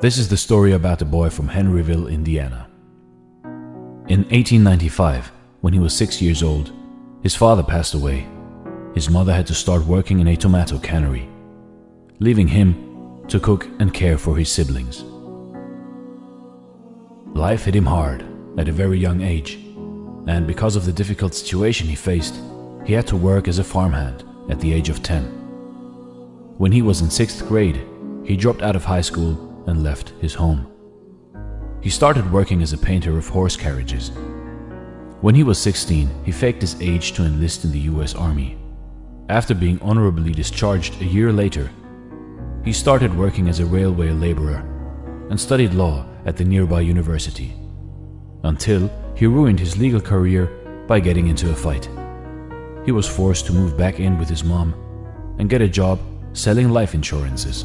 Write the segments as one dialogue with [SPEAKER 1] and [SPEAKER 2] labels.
[SPEAKER 1] This is the story about a boy from Henryville, Indiana. In 1895, when he was six years old, his father passed away. His mother had to start working in a tomato cannery, leaving him to cook and care for his siblings. Life hit him hard at a very young age, and because of the difficult situation he faced, he had to work as a farmhand at the age of 10. When he was in sixth grade, he dropped out of high school and left his home. He started working as a painter of horse carriages. When he was 16, he faked his age to enlist in the US Army. After being honorably discharged a year later, he started working as a railway laborer and studied law at the nearby university, until he ruined his legal career by getting into a fight. He was forced to move back in with his mom and get a job selling life insurances.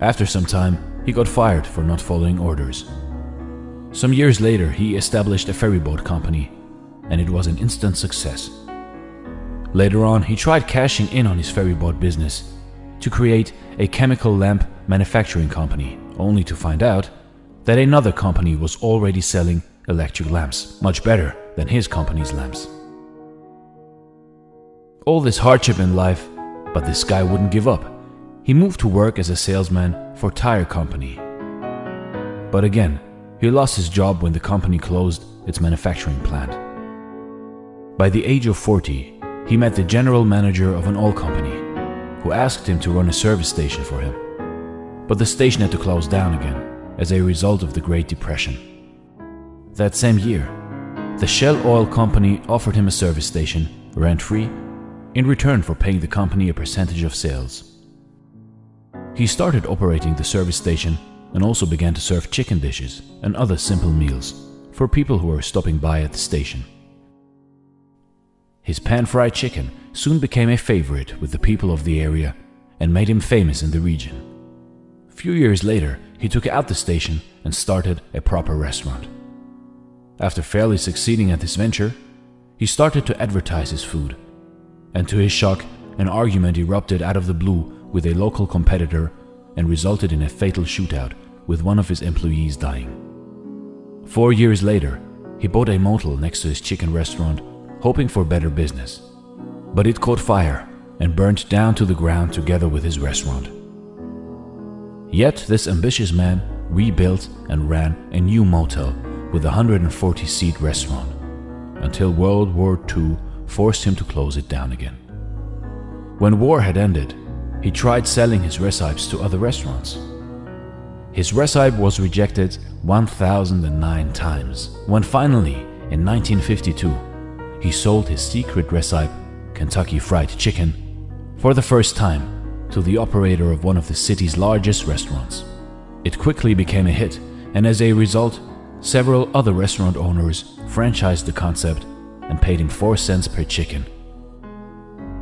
[SPEAKER 1] After some time, he got fired for not following orders. Some years later, he established a ferryboat company, and it was an instant success. Later on, he tried cashing in on his ferryboat business to create a chemical lamp manufacturing company, only to find out that another company was already selling electric lamps, much better than his company's lamps. All this hardship in life, but this guy wouldn't give up. He moved to work as a salesman for tire company. But again, he lost his job when the company closed its manufacturing plant. By the age of 40, he met the general manager of an oil company, who asked him to run a service station for him. But the station had to close down again as a result of the Great Depression. That same year, the Shell Oil Company offered him a service station, rent-free, in return for paying the company a percentage of sales. He started operating the service station and also began to serve chicken dishes and other simple meals for people who were stopping by at the station. His pan-fried chicken soon became a favorite with the people of the area and made him famous in the region. A few years later, he took out the station and started a proper restaurant. After fairly succeeding at this venture, he started to advertise his food, and to his shock, an argument erupted out of the blue with a local competitor and resulted in a fatal shootout with one of his employees dying. Four years later, he bought a motel next to his chicken restaurant, hoping for better business. But it caught fire and burnt down to the ground together with his restaurant. Yet this ambitious man rebuilt and ran a new motel with a 140-seat restaurant until World War II forced him to close it down again. When war had ended, he tried selling his recipes to other restaurants. His recipe was rejected 1009 times, when finally, in 1952, he sold his secret recipe, Kentucky Fried Chicken, for the first time to the operator of one of the city's largest restaurants. It quickly became a hit, and as a result, several other restaurant owners franchised the concept and paid him 4 cents per chicken.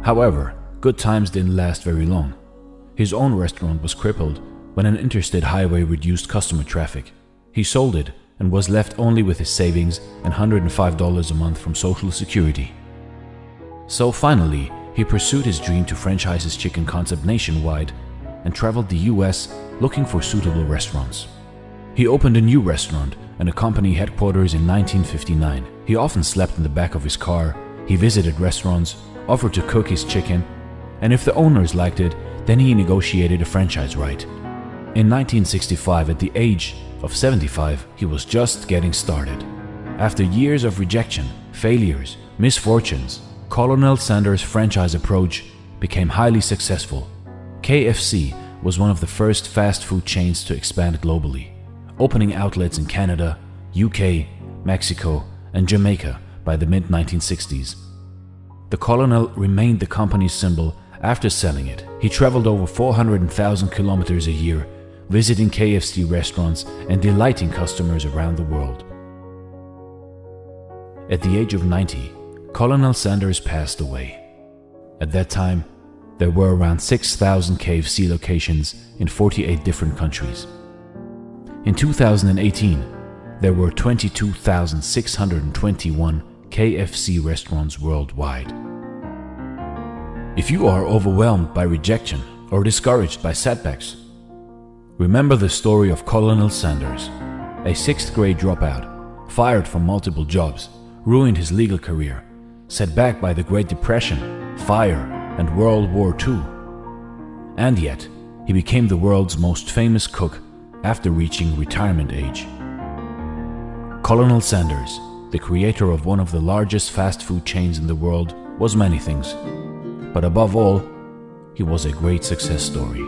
[SPEAKER 1] However, good times didn't last very long. His own restaurant was crippled when an interstate highway reduced customer traffic. He sold it and was left only with his savings and $105 a month from Social Security. So finally, he pursued his dream to franchise his chicken concept nationwide and traveled the US looking for suitable restaurants. He opened a new restaurant and a company headquarters in 1959. He often slept in the back of his car, he visited restaurants, offered to cook his chicken, and if the owners liked it, then he negotiated a franchise right. In 1965, at the age of 75, he was just getting started. After years of rejection, failures, misfortunes, Colonel Sanders' franchise approach became highly successful. KFC was one of the first fast food chains to expand globally, opening outlets in Canada, UK, Mexico, and Jamaica by the mid-1960s. The Colonel remained the company's symbol after selling it. He traveled over 400,000 kilometers a year, visiting KFC restaurants and delighting customers around the world. At the age of 90, Colonel Sanders passed away. At that time, there were around 6,000 KFC locations in 48 different countries. In 2018, there were 22,621 KFC restaurants worldwide. If you are overwhelmed by rejection or discouraged by setbacks, Remember the story of Colonel Sanders, a sixth grade dropout, fired from multiple jobs, ruined his legal career, set back by the Great Depression, fire, and World War II. And yet, he became the world's most famous cook after reaching retirement age. Colonel Sanders, the creator of one of the largest fast food chains in the world, was many things. But above all, he was a great success story.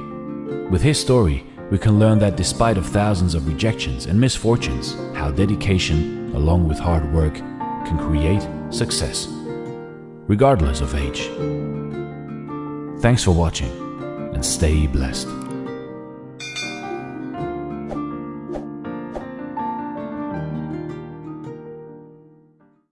[SPEAKER 1] With his story, we can learn that despite of thousands of rejections and misfortunes, how dedication, along with hard work, can create success, regardless of age. Thanks for watching and stay blessed.